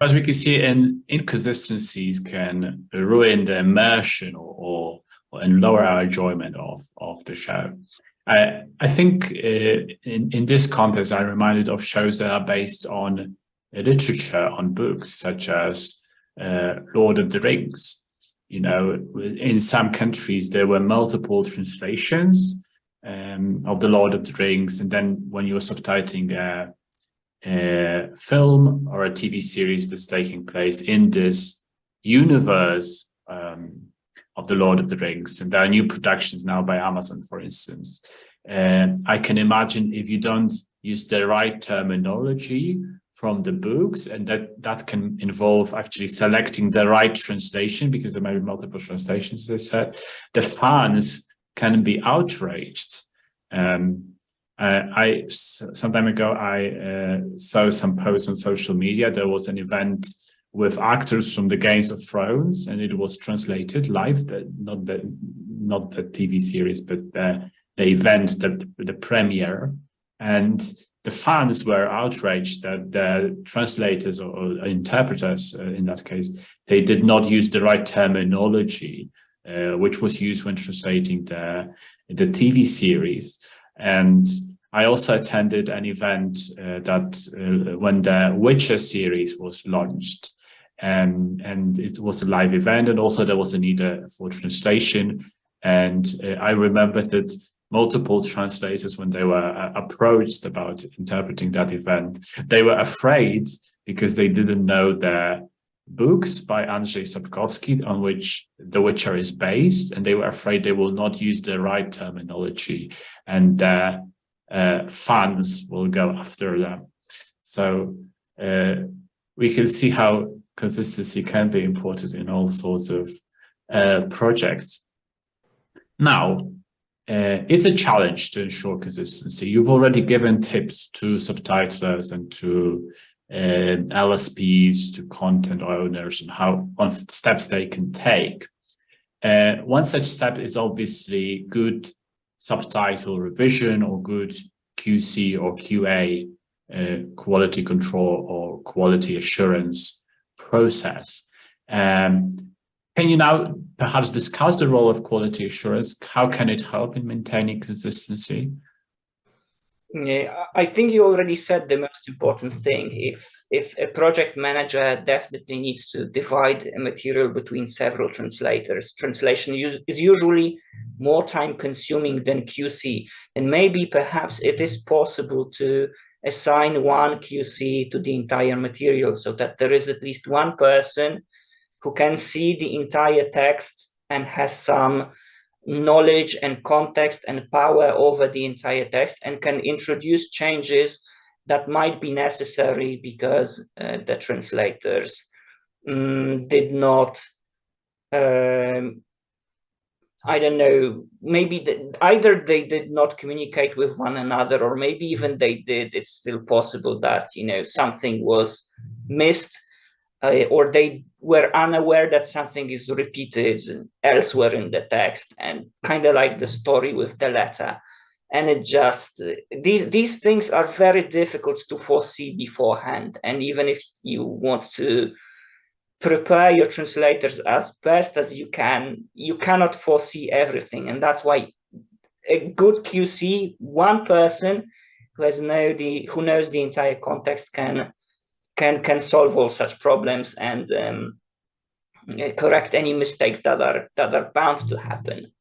as we can see, in inconsistencies can ruin the immersion or, or, and lower our enjoyment of of the show. I I think uh, in in this context, I'm reminded of shows that are based on literature, on books such as uh, Lord of the Rings. You know, in some countries there were multiple translations um, of the Lord of the Rings, and then when you were subtitling a, film or a TV series that's taking place in this universe um, of the Lord of the Rings, and there are new productions now by Amazon, for instance. Uh, I can imagine if you don't use the right terminology from the books, and that that can involve actually selecting the right translation because there may be multiple translations, as I said. The fans can be outraged. Um, uh, I some time ago I uh, saw some posts on social media. There was an event with actors from the Games of Thrones, and it was translated live. The, not the not the TV series, but the the event, the the premiere, and the fans were outraged that the translators or, interpreters, uh, in that case, they did not use the right terminology uh, which was used when translating the, the TV series. And I also attended an event uh, that uh, when the Witcher series was launched and, and it was a live event and also there was a need uh, for translation. And uh, I remember that multiple translators, when they were uh, approached about interpreting that event, they were afraid because they didn't know the books by Andrzej Sapkowski on which The Witcher is based, and they were afraid they will not use the right terminology and uh, uh, fans will go after them. So uh, we can see how consistency can be important in all sorts of uh, projects. Now, uh, it's a challenge to ensure consistency. You've already given tips to subtitlers and to LSPs to content owners and how on steps they can take. Uh, one such step is obviously good subtitle revision or good QC or QA uh, quality control or quality assurance process. Um, can you now perhaps discuss the role of quality assurance? How can it help in maintaining consistency? I think you already said the most important thing. If if a project manager definitely needs to divide a material between several translators, translation is usually more time consuming than QC. And maybe perhaps it is possible to assign one QC to the entire material so that there is at least one person who can see the entire text and has some knowledge and context and power over the entire text and can introduce changes that might be necessary because uh, the translators um, did not um, I don't know, maybe the, either they did not communicate with one another or maybe even they did, it's still possible that, you know, something was missed uh, or they were unaware that something is repeated elsewhere in the text and kind of like the story with the letter. And it just these these things are very difficult to foresee beforehand. And even if you want to prepare your translators as best as you can you cannot foresee everything. And that's why a good qc one person who has know the who knows the entire context can can can solve all such problems and um, correct any mistakes that are that are bound to happen.